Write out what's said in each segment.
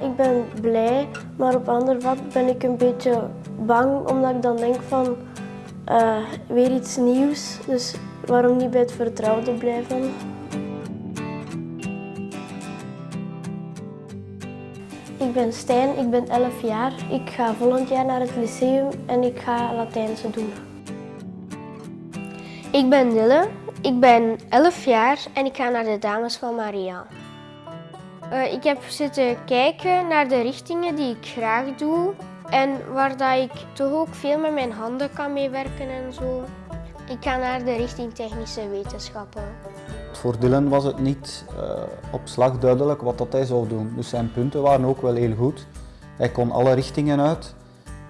Ik ben blij, maar op ander vlak ben ik een beetje bang omdat ik dan denk van uh, weer iets nieuws. Dus waarom niet bij het vertrouwde blijven? Ik ben Stijn, ik ben 11 jaar. Ik ga volgend jaar naar het lyceum en ik ga Latijnse doen. Ik ben Dille, ik ben 11 jaar en ik ga naar de Dames van Maria. Uh, ik heb zitten kijken naar de richtingen die ik graag doe en waar dat ik toch ook veel met mijn handen kan meewerken en zo. Ik ga naar de richting technische wetenschappen. Voor Dylan was het niet uh, op slag duidelijk wat dat hij zou doen. Dus zijn punten waren ook wel heel goed. Hij kon alle richtingen uit.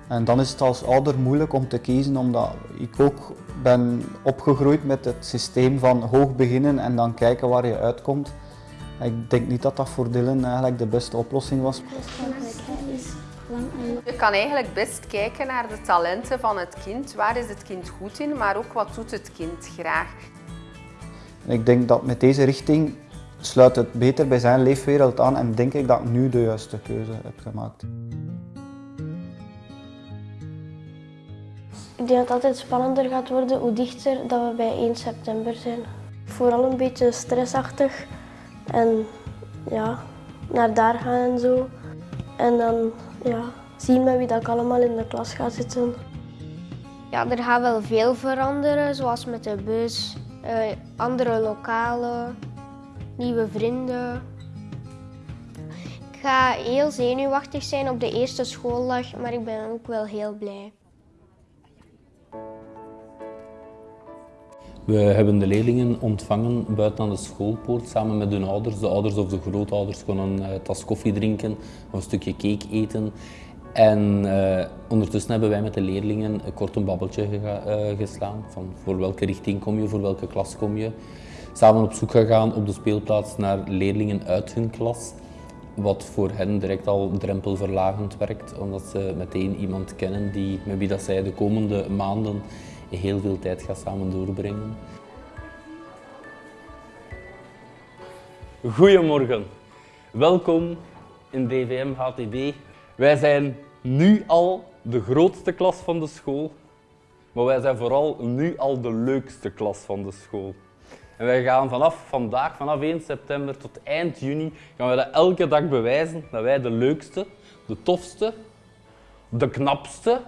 En dan is het als ouder moeilijk om te kiezen, omdat ik ook ben opgegroeid met het systeem van hoog beginnen en dan kijken waar je uitkomt. Ik denk niet dat dat voor Dylan eigenlijk de beste oplossing was. Je kan eigenlijk best kijken naar de talenten van het kind. Waar is het kind goed in, maar ook wat doet het kind graag. Ik denk dat met deze richting sluit het beter bij zijn leefwereld aan en denk ik dat ik nu de juiste keuze heb gemaakt. Ik denk dat het altijd spannender gaat worden hoe dichter dat we bij 1 september zijn. Vooral een beetje stressachtig en ja, naar daar gaan en zo. En dan ja, zien met wie dat ik allemaal in de klas ga zitten. Ja, er gaat wel veel veranderen, zoals met de bus, uh, andere lokalen, nieuwe vrienden. Ik ga heel zenuwachtig zijn op de eerste schooldag, maar ik ben ook wel heel blij. We hebben de leerlingen ontvangen buiten aan de schoolpoort samen met hun ouders. De ouders of de grootouders konden een tas koffie drinken een stukje cake eten. En uh, ondertussen hebben wij met de leerlingen kort een babbeltje uh, geslaan. Van voor welke richting kom je, voor welke klas kom je. Samen op zoek gegaan op de speelplaats naar leerlingen uit hun klas. Wat voor hen direct al drempelverlagend werkt, omdat ze meteen iemand kennen die, met wie dat zij de komende maanden heel veel tijd gaat samen doorbrengen. Goedemorgen, welkom in DVM HTB. Wij zijn nu al de grootste klas van de school, maar wij zijn vooral nu al de leukste klas van de school. En wij gaan vanaf vandaag, vanaf 1 september tot eind juni, gaan wij dat elke dag bewijzen dat wij de leukste, de tofste, de knapste,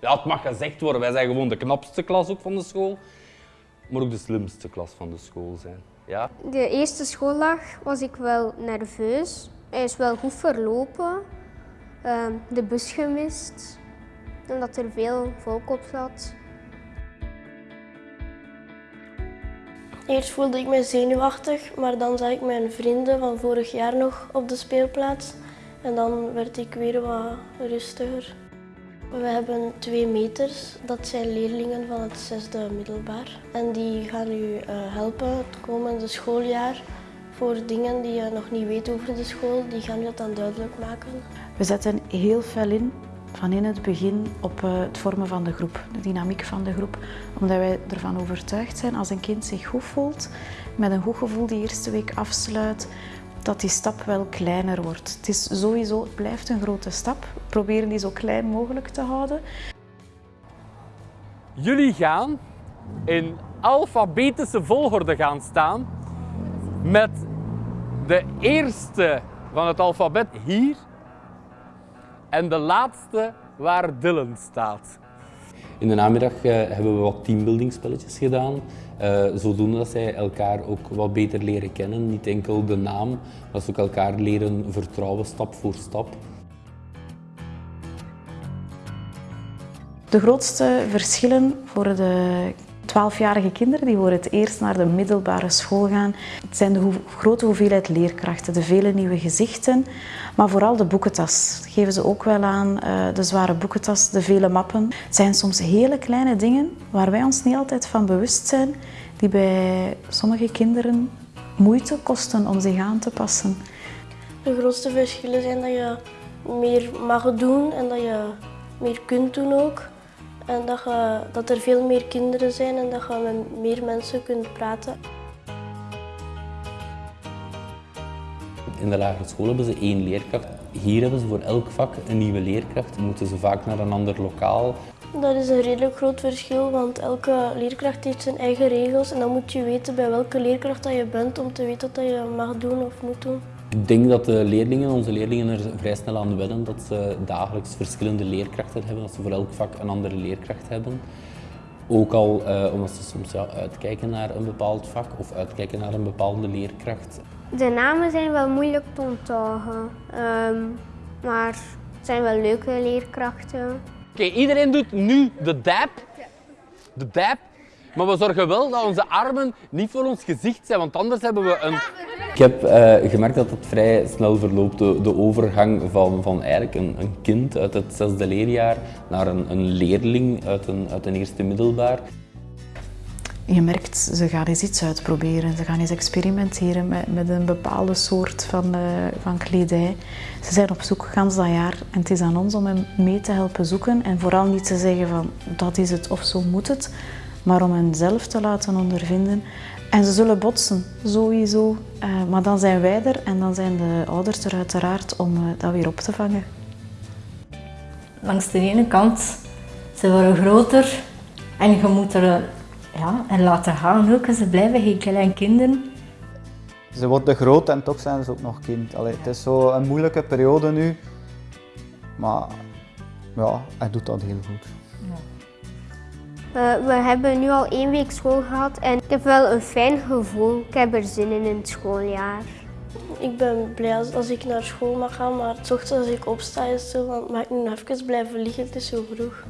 ja, het mag gezegd worden, wij zijn gewoon de knapste klas ook van de school, maar ook de slimste klas van de school zijn. Ja? De eerste schooldag was ik wel nerveus. Hij is wel goed verlopen. Uh, de bus gemist, omdat er veel volk op zat. Eerst voelde ik me zenuwachtig, maar dan zag ik mijn vrienden van vorig jaar nog op de speelplaats. En dan werd ik weer wat rustiger. We hebben twee meters. Dat zijn leerlingen van het zesde middelbaar. En die gaan u uh, helpen het komende schooljaar voor dingen die je nog niet weet over de school. Die gaan u dat dan duidelijk maken. We zetten heel veel in van in het begin op uh, het vormen van de groep, de dynamiek van de groep. Omdat wij ervan overtuigd zijn als een kind zich goed voelt, met een goed gevoel die eerste week afsluit, dat die stap wel kleiner wordt. Het is sowieso, blijft een grote stap. Proberen die zo klein mogelijk te houden. Jullie gaan in alfabetische volgorde gaan staan met de eerste van het alfabet hier en de laatste waar Dylan staat. In de namiddag uh, hebben we wat teambuildingspelletjes gedaan. Uh, zodoende dat zij elkaar ook wat beter leren kennen. Niet enkel de naam, maar ze ook elkaar leren vertrouwen stap voor stap. De grootste verschillen voor de 12-jarige kinderen die voor het eerst naar de middelbare school gaan. Het zijn de grote hoeveelheid leerkrachten, de vele nieuwe gezichten, maar vooral de boekentas. Dat geven ze ook wel aan, eh, de zware boekentas, de vele mappen. Het zijn soms hele kleine dingen waar wij ons niet altijd van bewust zijn, die bij sommige kinderen moeite kosten om zich aan te passen. De grootste verschillen zijn dat je meer mag doen en dat je meer kunt doen ook. En dat, je, dat er veel meer kinderen zijn en dat je met meer mensen kunt praten. In in de lagere school hebben ze één leerkracht. Hier hebben ze voor elk vak een nieuwe leerkracht. Moeten ze vaak naar een ander lokaal. Dat is een redelijk groot verschil, want elke leerkracht heeft zijn eigen regels en dan moet je weten bij welke leerkracht dat je bent om te weten wat je mag doen of moet doen. Ik denk dat de leerlingen, onze leerlingen er vrij snel aan wennen dat ze dagelijks verschillende leerkrachten hebben, dat ze voor elk vak een andere leerkracht hebben. Ook al uh, omdat ze soms ja, uitkijken naar een bepaald vak of uitkijken naar een bepaalde leerkracht. De namen zijn wel moeilijk te onthouden, um, maar het zijn wel leuke leerkrachten. Oké, iedereen doet nu de dab. De dab. Maar we zorgen wel dat onze armen niet voor ons gezicht zijn, want anders hebben we een... Ik heb uh, gemerkt dat het vrij snel verloopt, de, overgang van, van eigenlijk een, een, kind uit het zesde leerjaar naar een, een leerling uit een, uit een eerste middelbaar. Je merkt, ze gaan eens iets uitproberen. Ze gaan eens experimenteren met, met een bepaalde soort van, uh, van kledij. Ze zijn op zoek gans dat jaar en het is aan ons om hen mee te helpen zoeken en vooral niet te zeggen van dat is het of zo moet het, maar om hen zelf te laten ondervinden. En ze zullen botsen, sowieso. Uh, maar dan zijn wij er en dan zijn de ouders er uiteraard om uh, dat weer op te vangen. Langs de ene kant, ze worden groter en je moet er ja, en laten gaan ook. Ze blijven geen kleine kinderen. Ze worden groot en toch zijn ze ook nog kind. Allee, het is zo een moeilijke periode nu, maar ja, hij doet dat heel goed. Uh, we hebben nu al één week school gehad en ik heb wel een fijn gevoel. Ik heb er zin in in het schooljaar. Ik ben blij als, ik naar school mag gaan, maar ochtends als ik opsta is zo van, mag ik nu even blijven liggen, het is zo vroeg.